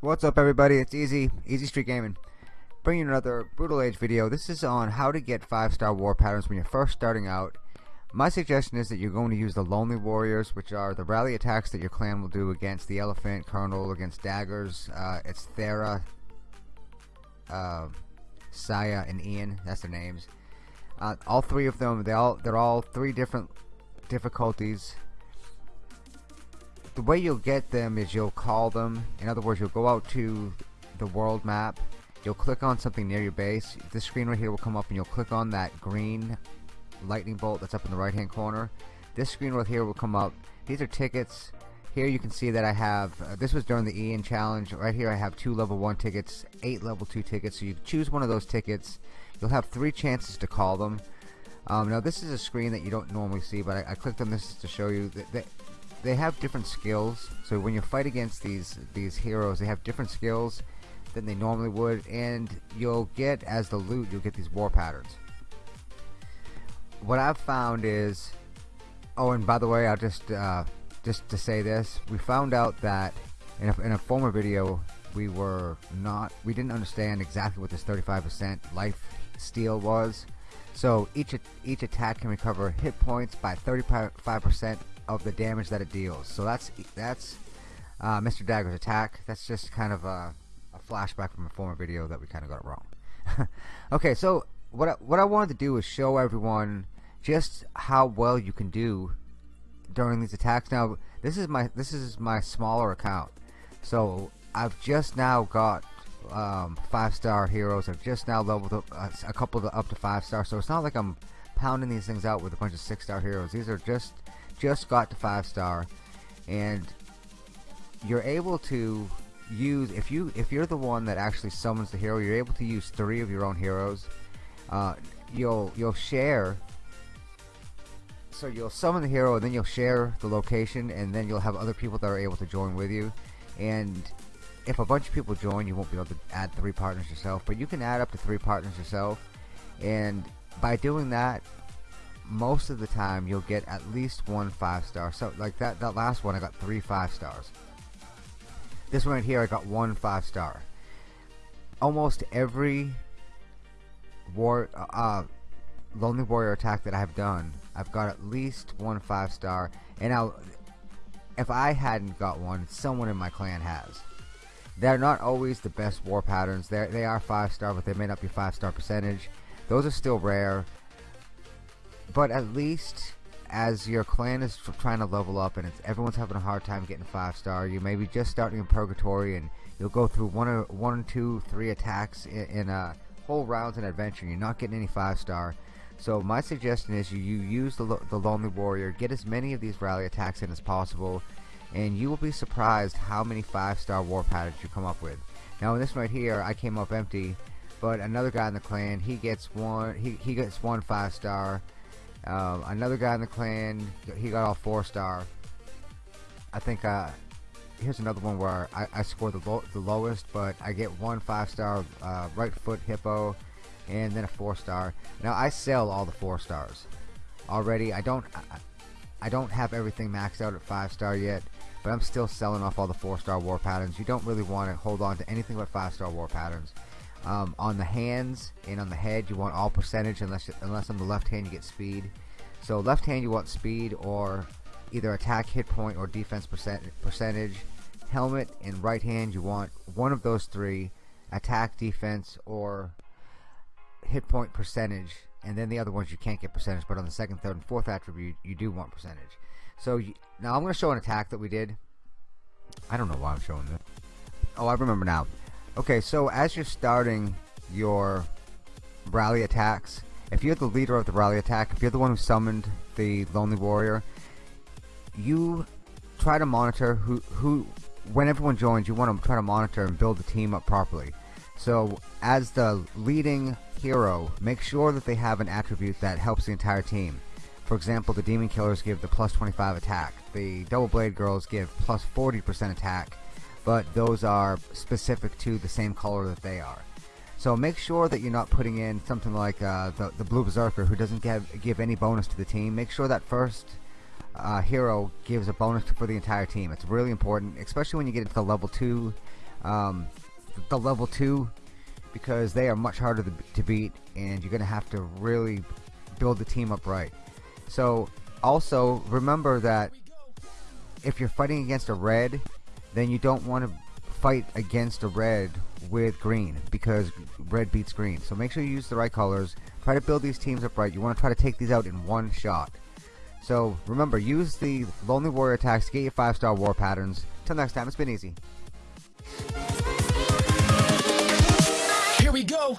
What's up everybody, it's Easy, Easy Street Gaming. Bringing another Brutal Age video. This is on how to get 5 star war patterns when you're first starting out. My suggestion is that you're going to use the Lonely Warriors, which are the rally attacks that your clan will do against the Elephant, Colonel, against Daggers, uh, it's Thera, uh, Saya, and Ian, that's their names. Uh, all three of them, they all, they're all three different difficulties the way you'll get them is you'll call them in other words you'll go out to the world map you'll click on something near your base this screen right here will come up and you'll click on that green lightning bolt that's up in the right hand corner. This screen right here will come up. These are tickets. Here you can see that I have uh, this was during the Ian challenge. Right here I have two level 1 tickets eight level 2 tickets. So you choose one of those tickets. You'll have three chances to call them. Um, now this is a screen that you don't normally see but I, I clicked on this to show you that, that they have different skills. So when you fight against these these heroes they have different skills than they normally would. And you'll get as the loot you'll get these war patterns what I've found is oh and by the way I'll just uh, just to say this we found out that in a, in a former video we were not we didn't understand exactly what this 35% life steal was so each each attack can recover hit points by 35% of the damage that it deals. So that's that's uh, Mr. Dagger's attack. That's just kind of a, a, flashback from a former video that we kind of got it wrong. okay, so what I, what I wanted to do is show everyone just how well you can do during these attacks. Now this is my this is my smaller account, so I've just now got um, five star heroes. I've just now leveled up uh, a couple of up to five star. So it's not like I'm pounding these things out with a bunch of six star heroes. These are just just got to five star and you're able to use if you if you're the one that actually summons the hero you're able to use three of your own heroes uh, you'll you'll share so you'll summon the hero and then you'll share the location and then you'll have other people that are able to join with you. And if a bunch of people join you won't be able to add three partners yourself but you can add up to three partners yourself. And by doing that most of the time you'll get at least one five star. So like that that last one I got three five stars. This one right here I got one five star. Almost every war uh, uh, lonely warrior attack that I've done I've got at least one five star and now if I hadn't got one someone in my clan has. They're not always the best war patterns. They they are five star but they may not be five star percentage. Those are still rare. But at least as your clan is trying to level up and it's everyone's having a hard time getting five star you may be just starting in purgatory and you'll go through one or one two three attacks in, in a whole rounds in adventure you're not getting any five star so my suggestion is you, you use the, the lonely warrior get as many of these rally attacks in as possible and you will be surprised how many five star war patterns you come up with. Now in this right here I came up empty but another guy in the clan he gets one he, he gets one five star um, another guy in the clan, he got all four star. I think uh, here's another one where I, I score the, the lowest, but I get one five star uh, right foot hippo, and then a four star. Now I sell all the four stars already. I don't I, I don't have everything maxed out at five star yet, but I'm still selling off all the four star war patterns. You don't really want to hold on to anything but five star war patterns. Um, on the hands and on the head, you want all percentage unless unless on the left hand you get speed. So left hand you want speed or either attack hit point or defense percent percentage. Helmet and right hand you want one of those three, attack, defense, or hit point percentage. And then the other ones you can't get percentage, but on the second, third, and fourth attribute you do want percentage. So you, now I'm going to show an attack that we did. I don't know why I'm showing this. Oh, I remember now. Okay, so as you're starting your rally attacks, if you're the leader of the rally attack, if you're the one who summoned the Lonely Warrior, you try to monitor who, who when everyone joins, you want to try to monitor and build the team up properly. So as the leading hero, make sure that they have an attribute that helps the entire team. For example, the Demon Killers give the plus 25 attack. The Double Blade Girls give plus 40% attack but those are specific to the same color that they are. So make sure that you're not putting in something like uh, the, the Blue Berserker who doesn't give, give any bonus to the team. Make sure that first uh, hero gives a bonus for the entire team. It's really important, especially when you get into the level 2, um, the level 2 because they are much harder to, to beat and you're going to have to really build the team up right. So also remember that if you're fighting against a red then you don't want to fight against a red with green because red beats green so make sure you use the right colors try to build these teams up right you want to try to take these out in one shot so remember use the lonely warrior attacks to get your five star war patterns till next time it's been easy Here we go.